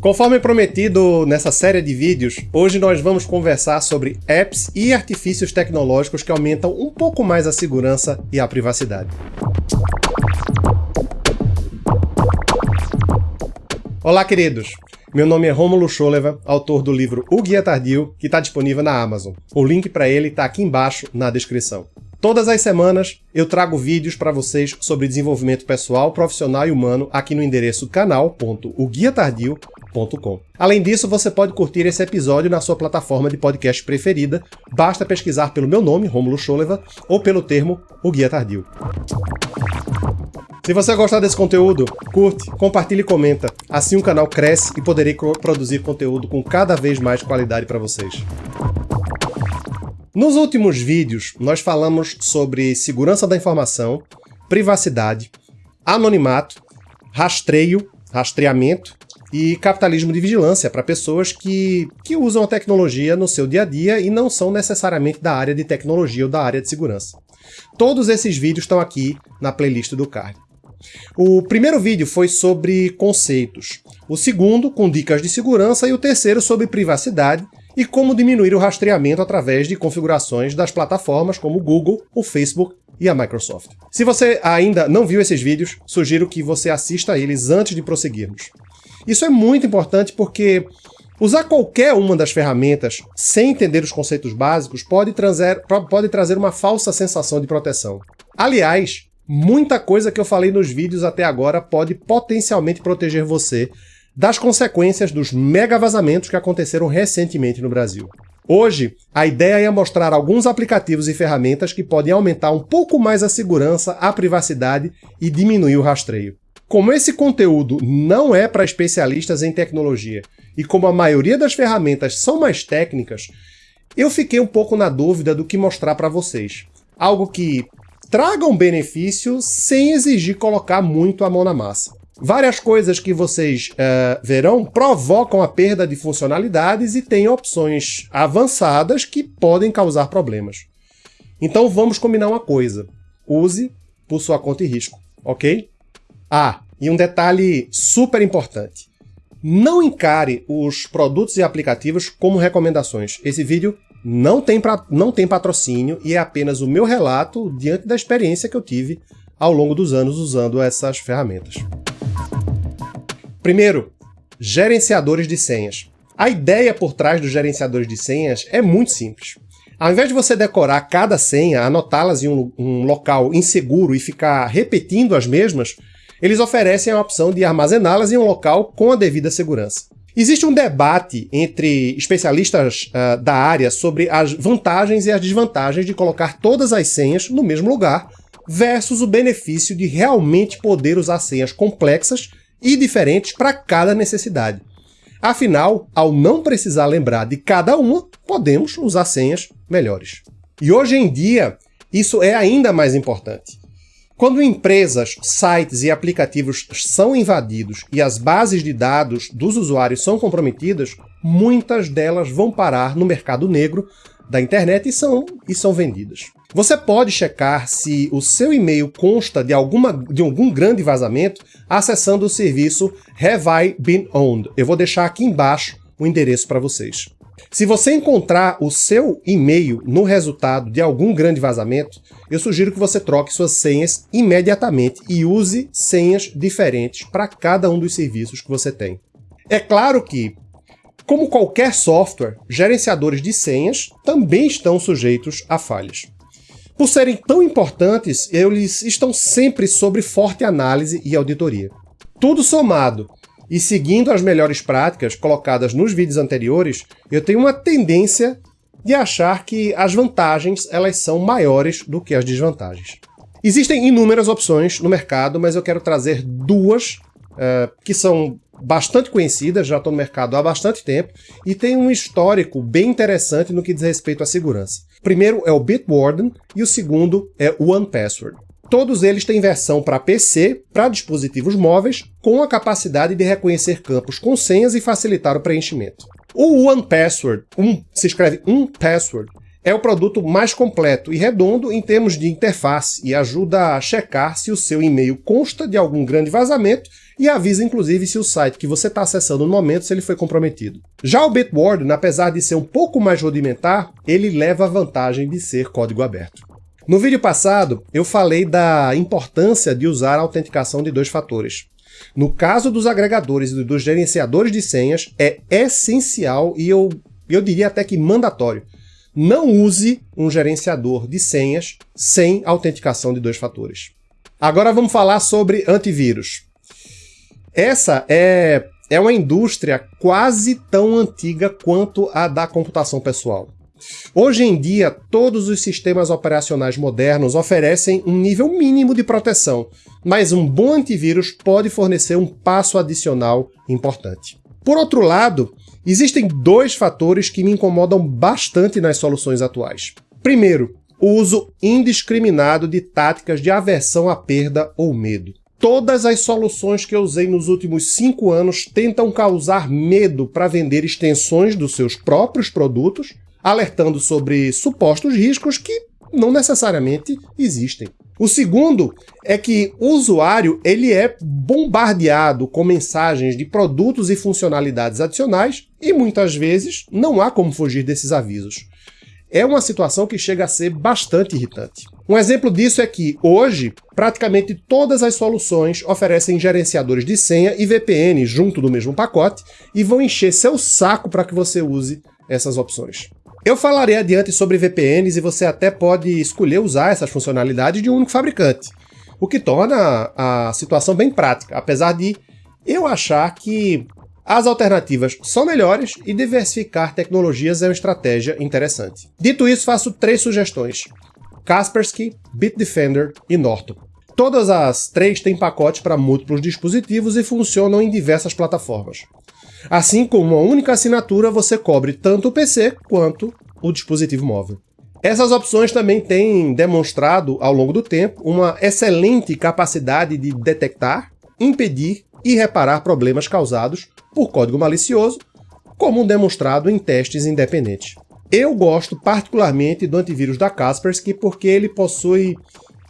Conforme prometido nessa série de vídeos, hoje nós vamos conversar sobre apps e artifícios tecnológicos que aumentam um pouco mais a segurança e a privacidade. Olá, queridos! Meu nome é Romulo Scholeva, autor do livro O Guia Tardio, que está disponível na Amazon. O link para ele está aqui embaixo na descrição. Todas as semanas eu trago vídeos para vocês sobre desenvolvimento pessoal, profissional e humano aqui no endereço canal.oguiatardio.com. Além disso, você pode curtir esse episódio na sua plataforma de podcast preferida, basta pesquisar pelo meu nome, Romulo Scholeva, ou pelo termo O Guia Tardio. Se você gostar desse conteúdo, curte, compartilhe e comenta. Assim o canal cresce e poderei produzir conteúdo com cada vez mais qualidade para vocês. Nos últimos vídeos, nós falamos sobre segurança da informação, privacidade, anonimato, rastreio, rastreamento e capitalismo de vigilância para pessoas que, que usam a tecnologia no seu dia a dia e não são necessariamente da área de tecnologia ou da área de segurança. Todos esses vídeos estão aqui na playlist do card. O primeiro vídeo foi sobre conceitos, o segundo com dicas de segurança e o terceiro sobre privacidade e como diminuir o rastreamento através de configurações das plataformas como o Google, o Facebook e a Microsoft. Se você ainda não viu esses vídeos, sugiro que você assista a eles antes de prosseguirmos. Isso é muito importante porque usar qualquer uma das ferramentas sem entender os conceitos básicos pode trazer, pode trazer uma falsa sensação de proteção. Aliás, Muita coisa que eu falei nos vídeos até agora pode potencialmente proteger você das consequências dos mega vazamentos que aconteceram recentemente no Brasil. Hoje, a ideia é mostrar alguns aplicativos e ferramentas que podem aumentar um pouco mais a segurança, a privacidade e diminuir o rastreio. Como esse conteúdo não é para especialistas em tecnologia e como a maioria das ferramentas são mais técnicas, eu fiquei um pouco na dúvida do que mostrar para vocês. Algo que tragam benefício sem exigir colocar muito a mão na massa. Várias coisas que vocês uh, verão provocam a perda de funcionalidades e têm opções avançadas que podem causar problemas. Então vamos combinar uma coisa. Use por sua conta e risco, ok? Ah, e um detalhe super importante. Não encare os produtos e aplicativos como recomendações. Esse vídeo não tem, pra, não tem patrocínio e é apenas o meu relato diante da experiência que eu tive ao longo dos anos usando essas ferramentas. Primeiro, gerenciadores de senhas. A ideia por trás dos gerenciadores de senhas é muito simples. Ao invés de você decorar cada senha, anotá-las em um, um, local inseguro e ficar repetindo as mesmas, eles oferecem a opção de armazená-las em um local com a devida segurança. Existe um debate entre especialistas uh, da área sobre as vantagens e as desvantagens de colocar todas as senhas no mesmo lugar versus o benefício de realmente poder usar senhas complexas e diferentes para cada necessidade. Afinal, ao não precisar lembrar de cada uma, podemos usar senhas melhores. E hoje em dia, isso é ainda mais importante. Quando empresas, sites e aplicativos são invadidos e as bases de dados dos usuários são comprometidas, muitas delas vão parar no mercado negro da internet e são, e são vendidas. Você pode checar se o seu e-mail consta de, alguma, de algum grande vazamento acessando o serviço Have I Been Owned? Eu vou deixar aqui embaixo o endereço para vocês. Se você encontrar o seu e-mail no resultado de algum grande vazamento, eu sugiro que você troque suas senhas imediatamente e use senhas diferentes para cada um dos serviços que você tem. É claro que, como qualquer software, gerenciadores de senhas também estão sujeitos a falhas. Por serem tão importantes, eles estão sempre sob forte análise e auditoria. Tudo somado e seguindo as melhores práticas colocadas nos vídeos anteriores, eu tenho uma tendência de achar que as vantagens elas são maiores do que as desvantagens. Existem inúmeras opções no mercado, mas eu quero trazer duas uh, que são bastante conhecidas, já estão no mercado há bastante tempo, e têm um histórico bem interessante no que diz respeito à segurança. O primeiro é o Bitwarden e o segundo é o OnePassword. Todos eles têm versão para PC, para dispositivos móveis, com a capacidade de reconhecer campos com senhas e facilitar o preenchimento. O OnePassword, um, se escreve um password, É o produto mais completo e redondo em termos de interface e ajuda a checar se o seu e-mail consta de algum grande vazamento e avisa inclusive se o site que você está acessando no momento se ele foi comprometido. Já o Bitwarden, apesar de ser um pouco mais rudimentar, ele leva a vantagem de ser código aberto. No vídeo passado, eu falei da importância de usar a autenticação de dois fatores. No caso dos agregadores e dos gerenciadores de senhas, é essencial e eu, eu diria até que mandatório não use um gerenciador de senhas sem autenticação de dois fatores. Agora vamos falar sobre antivírus. Essa é, é uma indústria quase tão antiga quanto a da computação pessoal. Hoje em dia, todos os sistemas operacionais modernos oferecem um nível mínimo de proteção, mas um bom antivírus pode fornecer um passo adicional importante. Por outro lado, Existem dois fatores que me incomodam bastante nas soluções atuais. Primeiro, o uso indiscriminado de táticas de aversão à perda ou medo. Todas as soluções que eu usei nos últimos cinco anos tentam causar medo para vender extensões dos seus próprios produtos, alertando sobre supostos riscos que não necessariamente existem. O segundo é que o usuário ele é bombardeado com mensagens de produtos e funcionalidades adicionais e muitas vezes não há como fugir desses avisos. É uma situação que chega a ser bastante irritante. Um exemplo disso é que, hoje, praticamente todas as soluções oferecem gerenciadores de senha e VPN junto do mesmo pacote e vão encher seu saco para que você use essas opções. Eu falarei adiante sobre VPNs e você até pode escolher usar essas funcionalidades de um único fabricante, o que torna a situação bem prática, apesar de eu achar que as alternativas são melhores e diversificar tecnologias é uma estratégia interessante. Dito isso, faço três sugestões. Kaspersky, Bitdefender e Norton. Todas as três têm pacotes para múltiplos dispositivos e funcionam em diversas plataformas. Assim, com uma única assinatura, você cobre tanto o PC quanto o dispositivo móvel. Essas opções também têm demonstrado, ao longo do tempo, uma excelente capacidade de detectar, impedir e reparar problemas causados por código malicioso, como demonstrado em testes independentes. Eu gosto particularmente do antivírus da Kaspersky porque ele possui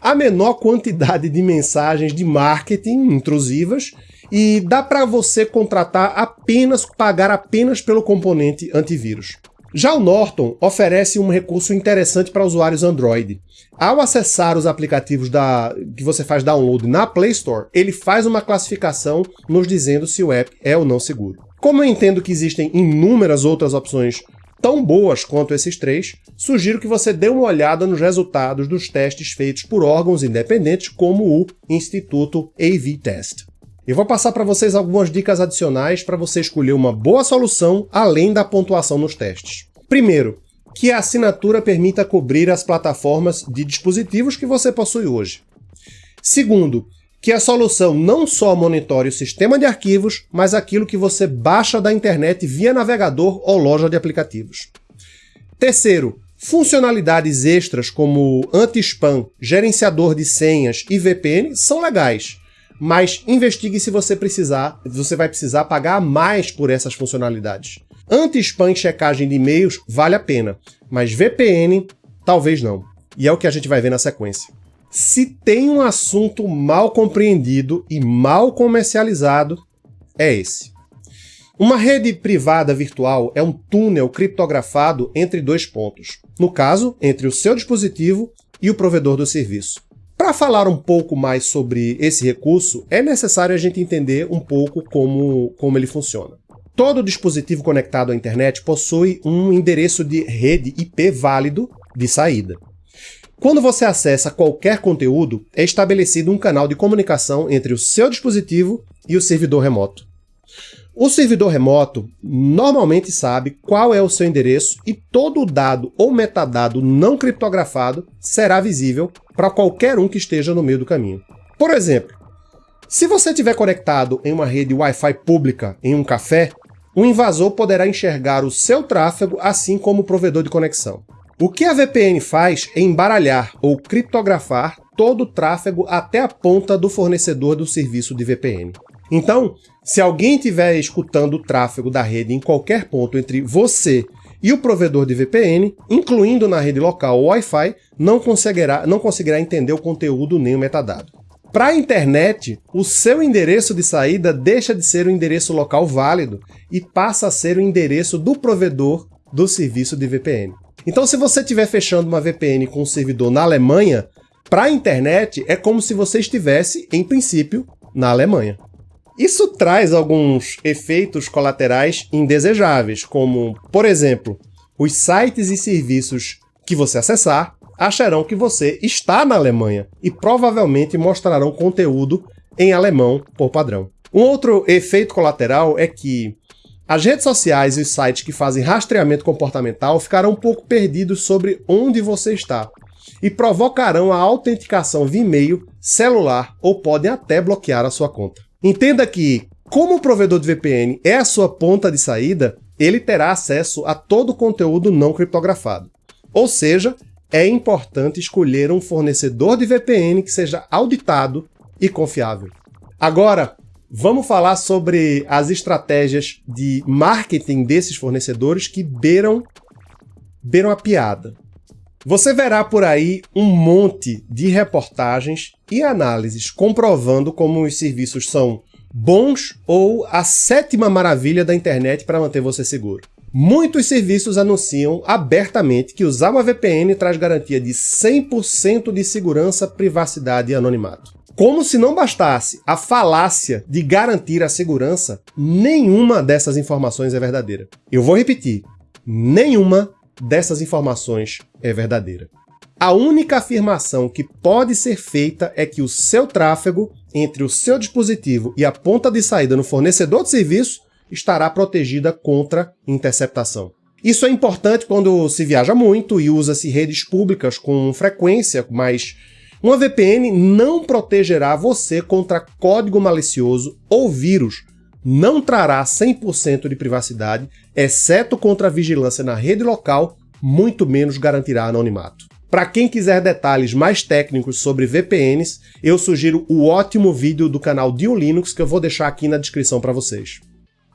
a menor quantidade de mensagens de marketing intrusivas e dá para você contratar apenas, pagar apenas pelo componente antivírus. Já o Norton oferece um recurso interessante para usuários Android. Ao acessar os aplicativos da, que você faz download na Play Store, ele faz uma classificação nos dizendo se o app é ou não seguro. Como eu entendo que existem inúmeras outras opções tão boas quanto esses três, sugiro que você dê uma olhada nos resultados dos testes feitos por órgãos independentes como o Instituto AV Test. Eu vou passar para vocês algumas dicas adicionais para você escolher uma boa solução além da pontuação nos testes. Primeiro, que a assinatura permita cobrir as plataformas de dispositivos que você possui hoje. Segundo, que a solução não só monitore o sistema de arquivos, mas aquilo que você baixa da internet via navegador ou loja de aplicativos. Terceiro, funcionalidades extras como anti-spam, gerenciador de senhas e VPN são legais, mas investigue se você precisar, você vai precisar pagar mais por essas funcionalidades. Anti-spam e checagem de e-mails vale a pena, mas VPN talvez não. E é o que a gente vai ver na sequência. Se tem um assunto mal compreendido e mal comercializado, é esse. Uma rede privada virtual é um túnel criptografado entre dois pontos, no caso, entre o seu dispositivo e o provedor do serviço. Para falar um pouco mais sobre esse recurso, é necessário a gente entender um pouco como, como ele funciona. Todo dispositivo conectado à internet possui um endereço de rede IP válido de saída. Quando você acessa qualquer conteúdo, é estabelecido um canal de comunicação entre o seu dispositivo e o servidor remoto. O servidor remoto normalmente sabe qual é o seu endereço e todo o dado ou metadado não criptografado será visível para qualquer um que esteja no meio do caminho. Por exemplo, se você estiver conectado em uma rede Wi-Fi pública em um café, um invasor poderá enxergar o seu tráfego assim como o provedor de conexão. O que a VPN faz é embaralhar ou criptografar todo o tráfego até a ponta do fornecedor do serviço de VPN. Então, se alguém estiver escutando o tráfego da rede em qualquer ponto entre você e o provedor de VPN, incluindo na rede local o Wi-Fi, não conseguirá, não conseguirá entender o conteúdo nem o metadado. Para a internet, o seu endereço de saída deixa de ser o endereço local válido e passa a ser o endereço do provedor do serviço de VPN. Então, se você estiver fechando uma VPN com um servidor na Alemanha, para a internet é como se você estivesse, em princípio, na Alemanha. Isso traz alguns efeitos colaterais indesejáveis, como, por exemplo, os sites e serviços que você acessar acharão que você está na Alemanha e provavelmente mostrarão conteúdo em alemão por padrão. Um outro efeito colateral é que as redes sociais e os sites que fazem rastreamento comportamental ficarão um pouco perdidos sobre onde você está e provocarão a autenticação via e-mail, celular ou podem até bloquear a sua conta. Entenda que, como o provedor de VPN é a sua ponta de saída, ele terá acesso a todo o conteúdo não criptografado. Ou seja, é importante escolher um fornecedor de VPN que seja auditado e confiável. Agora, vamos falar sobre as estratégias de marketing desses fornecedores que beiram, beiram a piada. Você verá por aí um monte de reportagens e análises comprovando como os serviços são bons ou a sétima maravilha da internet para manter você seguro. Muitos serviços anunciam abertamente que usar uma VPN traz garantia de 100% de segurança, privacidade e anonimato. Como se não bastasse a falácia de garantir a segurança, nenhuma dessas informações é verdadeira. Eu vou repetir, nenhuma dessas informações é verdadeira. A única afirmação que pode ser feita é que o seu tráfego entre o seu dispositivo e a ponta de saída no fornecedor de serviço estará protegida contra interceptação. Isso é importante quando se viaja muito e usa-se redes públicas com frequência, mas uma VPN não protegerá você contra código malicioso ou vírus, não trará 100% de privacidade, exceto contra a vigilância na rede local, muito menos garantirá anonimato. Para quem quiser detalhes mais técnicos sobre VPNs, eu sugiro o ótimo vídeo do canal Dio Linux que eu vou deixar aqui na descrição para vocês.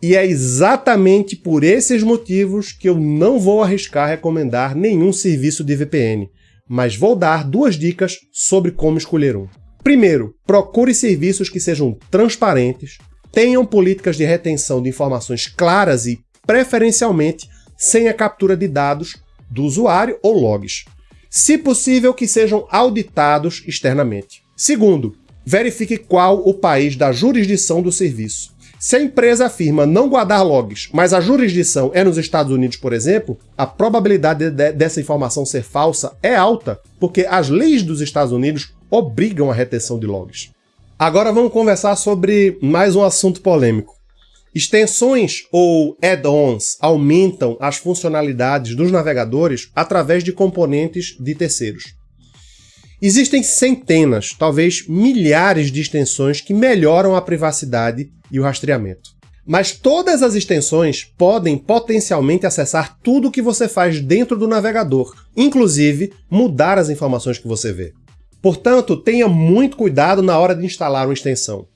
E é exatamente por esses motivos que eu não vou arriscar recomendar nenhum serviço de VPN, mas vou dar duas dicas sobre como escolher um. Primeiro, procure serviços que sejam transparentes, tenham políticas de retenção de informações claras e, preferencialmente, sem a captura de dados do usuário ou logs. Se possível, que sejam auditados externamente. Segundo, verifique qual o país da jurisdição do serviço. Se a empresa afirma não guardar logs, mas a jurisdição é nos Estados Unidos, por exemplo, a probabilidade de dessa informação ser falsa é alta, porque as leis dos Estados Unidos obrigam a retenção de logs. Agora vamos conversar sobre mais um assunto polêmico. Extensões ou add-ons aumentam as funcionalidades dos navegadores através de componentes de terceiros. Existem centenas, talvez milhares de extensões que melhoram a privacidade e o rastreamento. Mas todas as extensões podem potencialmente acessar tudo o que você faz dentro do navegador, inclusive mudar as informações que você vê. Portanto, tenha muito cuidado na hora de instalar uma extensão.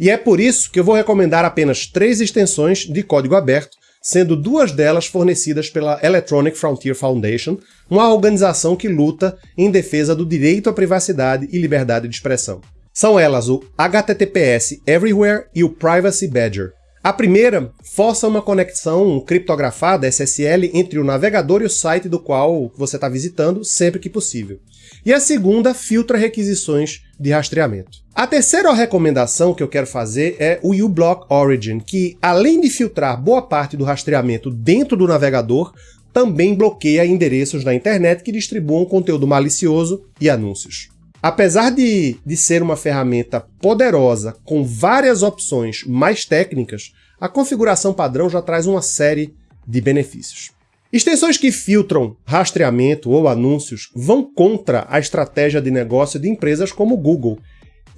E é por isso que eu vou recomendar apenas três extensões de código aberto sendo duas delas fornecidas pela Electronic Frontier Foundation, uma organização que luta em defesa do direito à privacidade e liberdade de expressão. São elas o HTTPS Everywhere e o Privacy Badger. A primeira força uma conexão criptografada SSL entre o navegador e o site do qual você está visitando sempre que possível. E a segunda filtra requisições de rastreamento. A terceira recomendação que eu quero fazer é o uBlock Origin, que além de filtrar boa parte do rastreamento dentro do navegador, também bloqueia endereços na internet que distribuam conteúdo malicioso e anúncios. Apesar de, de ser uma ferramenta poderosa com várias opções mais técnicas, a configuração padrão já traz uma série de benefícios. Extensões que filtram rastreamento ou anúncios vão contra a estratégia de negócio de empresas como o Google.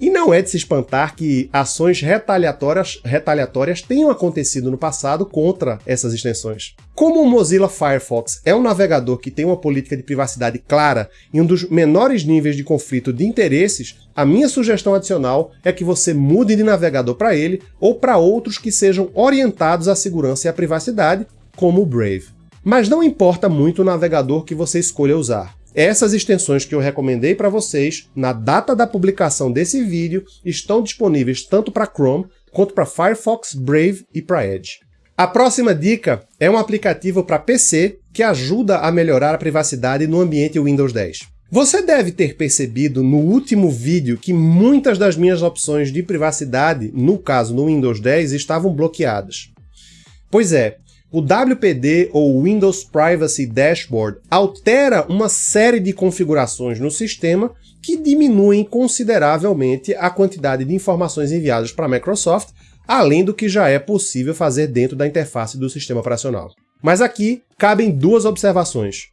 E não é de se espantar que ações retaliatórias, retaliatórias tenham acontecido no passado contra essas extensões. Como o Mozilla Firefox é um navegador que tem uma política de privacidade clara e um dos menores níveis de conflito de interesses, a minha sugestão adicional é que você mude de navegador para ele ou para outros que sejam orientados à segurança e à privacidade, como o Brave. Mas não importa muito o navegador que você escolha usar. Essas extensões que eu recomendei para vocês na data da publicação desse vídeo estão disponíveis tanto para Chrome quanto para Firefox, Brave e para Edge. A próxima dica é um aplicativo para PC que ajuda a melhorar a privacidade no ambiente Windows 10. Você deve ter percebido no último vídeo que muitas das minhas opções de privacidade, no caso no Windows 10, estavam bloqueadas. Pois é, o WPD ou Windows Privacy Dashboard altera uma série de configurações no sistema que diminuem consideravelmente a quantidade de informações enviadas para a Microsoft, além do que já é possível fazer dentro da interface do sistema operacional. Mas aqui cabem duas observações.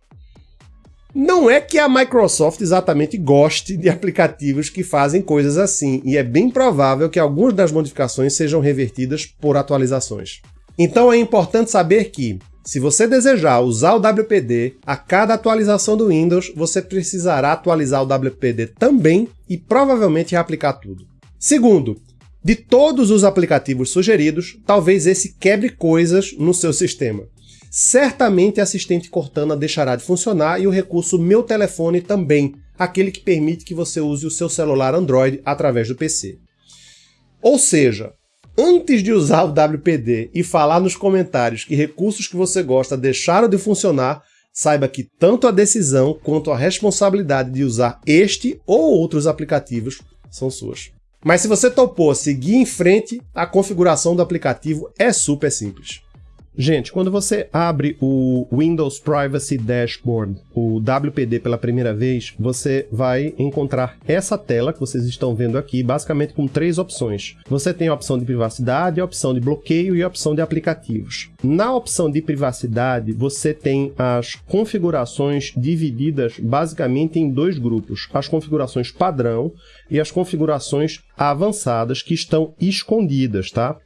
Não é que a Microsoft exatamente goste de aplicativos que fazem coisas assim, e é bem provável que algumas das modificações sejam revertidas por atualizações. Então é importante saber que, se você desejar usar o WPD, a cada atualização do Windows, você precisará atualizar o WPD também e provavelmente reaplicar tudo. Segundo, de todos os aplicativos sugeridos, talvez esse quebre coisas no seu sistema. Certamente a assistente Cortana deixará de funcionar e o recurso Meu Telefone também, aquele que permite que você use o seu celular Android através do PC. Ou seja, antes de usar o WPD e falar nos comentários que recursos que você gosta deixaram de funcionar, saiba que tanto a decisão quanto a responsabilidade de usar este ou outros aplicativos são suas. Mas se você topou seguir em frente, a configuração do aplicativo é super simples. Gente, quando você abre o Windows Privacy Dashboard, o WPD pela primeira vez, você vai encontrar essa tela que vocês estão vendo aqui, basicamente com três opções. Você tem a opção de privacidade, a opção de bloqueio e a opção de aplicativos. Na opção de privacidade, você tem as configurações divididas basicamente em dois grupos. As configurações padrão e as configurações avançadas que estão escondidas, tá?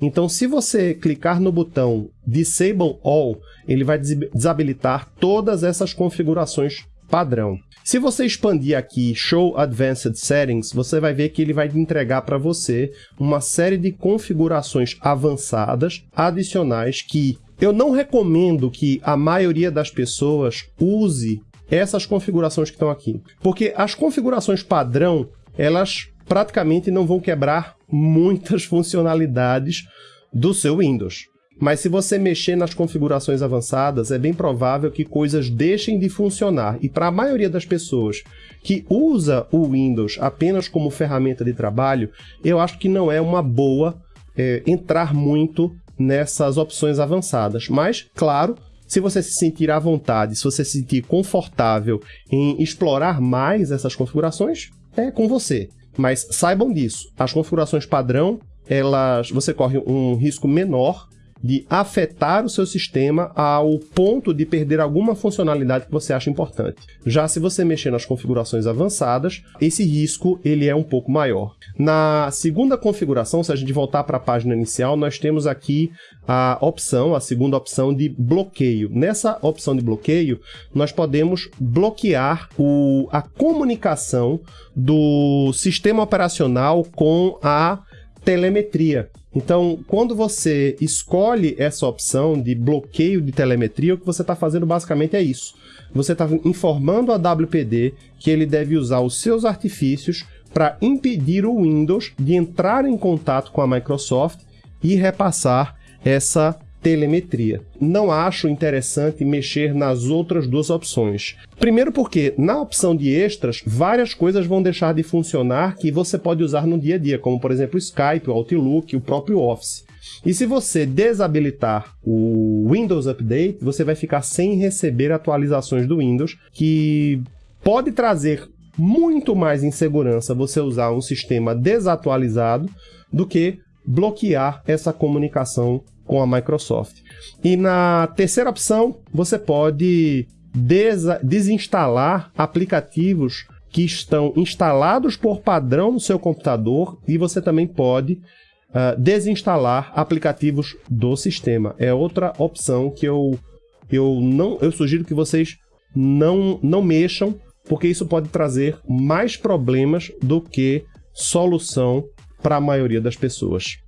Então, se você clicar no botão Disable All, ele vai desabilitar todas essas configurações padrão. Se você expandir aqui Show Advanced Settings, você vai ver que ele vai entregar para você uma série de configurações avançadas adicionais que eu não recomendo que a maioria das pessoas use essas configurações que estão aqui. Porque as configurações padrão, elas praticamente não vão quebrar muitas funcionalidades do seu Windows. Mas se você mexer nas configurações avançadas, é bem provável que coisas deixem de funcionar. E para a maioria das pessoas que usa o Windows apenas como ferramenta de trabalho, eu acho que não é uma boa é, entrar muito nessas opções avançadas. Mas, claro, se você se sentir à vontade, se você se sentir confortável em explorar mais essas configurações, é com você. Mas saibam disso, as configurações padrão, elas, você corre um risco menor de afetar o seu sistema ao ponto de perder alguma funcionalidade que você acha importante. Já se você mexer nas configurações avançadas, esse risco ele é um pouco maior. Na segunda configuração, se a gente voltar para a página inicial, nós temos aqui a opção, a segunda opção de bloqueio. Nessa opção de bloqueio, nós podemos bloquear o, a comunicação do sistema operacional com a telemetria. Então, quando você escolhe essa opção de bloqueio de telemetria, o que você está fazendo basicamente é isso. Você está informando a WPD que ele deve usar os seus artifícios para impedir o Windows de entrar em contato com a Microsoft e repassar essa telemetria. Não acho interessante mexer nas outras duas opções. Primeiro porque na opção de extras, várias coisas vão deixar de funcionar que você pode usar no dia a dia, como por exemplo o Skype, o Outlook, o próprio Office. E se você desabilitar o Windows Update, você vai ficar sem receber atualizações do Windows, que pode trazer muito mais insegurança você usar um sistema desatualizado do que bloquear essa comunicação com a Microsoft. E na terceira opção, você pode desinstalar aplicativos que estão instalados por padrão no seu computador e você também pode uh, desinstalar aplicativos do sistema. É outra opção que eu, eu, não, eu sugiro que vocês não, não mexam, porque isso pode trazer mais problemas do que solução para a maioria das pessoas.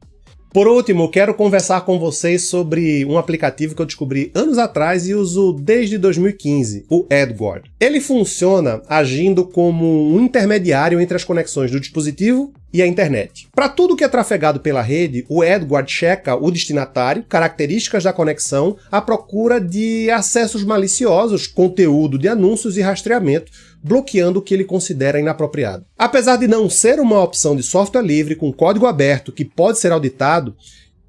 Por último, quero conversar com vocês sobre um aplicativo que eu descobri anos atrás e uso desde 2015, o AdGuard. Ele funciona agindo como um intermediário entre as conexões do dispositivo e a internet. Para tudo que é trafegado pela rede, o AdGuard checa o destinatário, características da conexão, à procura de acessos maliciosos, conteúdo de anúncios e rastreamento, bloqueando o que ele considera inapropriado. Apesar de não ser uma opção de software livre com código aberto que pode ser auditado,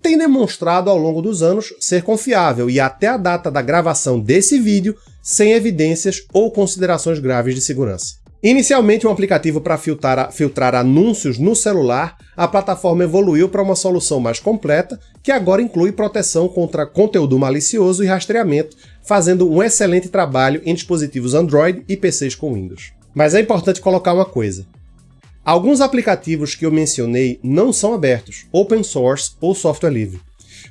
tem demonstrado ao longo dos anos ser confiável e até a data da gravação desse vídeo sem evidências ou considerações graves de segurança. Inicialmente um aplicativo para filtrar, filtrar, anúncios no celular, a plataforma evoluiu para uma solução mais completa, que agora inclui proteção contra conteúdo malicioso e rastreamento, fazendo um excelente trabalho em dispositivos Android e PCs com Windows. Mas é importante colocar uma coisa. Alguns aplicativos que eu mencionei não são abertos, open source ou software livre.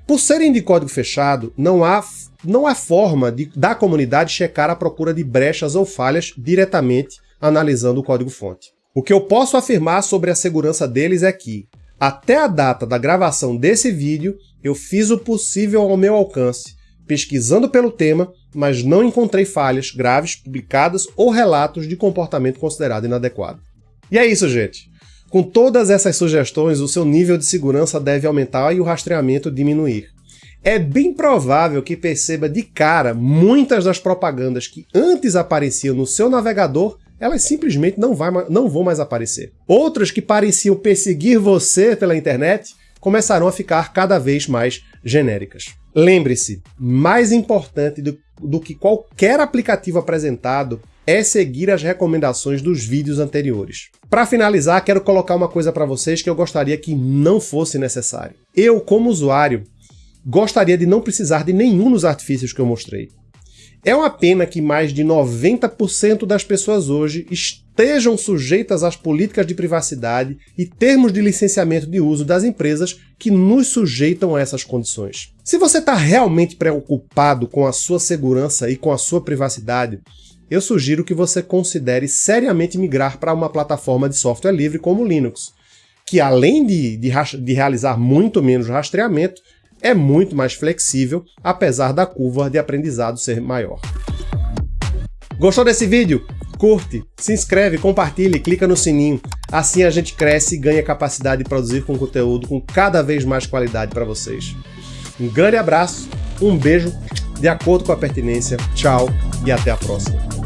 Por serem de código fechado, não há, não há forma de, da comunidade checar a procura de brechas ou falhas diretamente analisando o código-fonte. O que eu posso afirmar sobre a segurança deles é que, até a data da gravação desse vídeo, eu fiz o possível ao meu alcance, pesquisando pelo tema, mas não encontrei falhas graves publicadas ou relatos de comportamento considerado inadequado. E é isso, gente. Com todas essas sugestões, o seu nível de segurança deve aumentar e o rastreamento diminuir. É bem provável que perceba de cara muitas das propagandas que antes apareciam no seu navegador elas simplesmente não, vai, não vão mais aparecer. Outras que pareciam perseguir você pela internet começarão a ficar cada vez mais genéricas. Lembre-se, mais importante do, do que qualquer aplicativo apresentado é seguir as recomendações dos vídeos anteriores. Para finalizar, quero colocar uma coisa para vocês que eu gostaria que não fosse necessário. Eu, como usuário, gostaria de não precisar de nenhum dos artifícios que eu mostrei. É uma pena que mais de 90% das pessoas hoje estejam sujeitas às políticas de privacidade e termos de licenciamento de uso das empresas que nos sujeitam a essas condições. Se você está realmente preocupado com a sua segurança e com a sua privacidade, eu sugiro que você considere seriamente migrar para uma plataforma de software livre como o Linux, que além de, de, de realizar muito menos rastreamento, é muito mais flexível, apesar da curva de aprendizado ser maior. Gostou desse vídeo? Curte, se inscreve, compartilhe, clica no sininho. Assim a gente cresce e ganha capacidade de produzir com conteúdo com cada vez mais qualidade para vocês. Um grande abraço, um beijo, de acordo com a pertinência, tchau e até a próxima.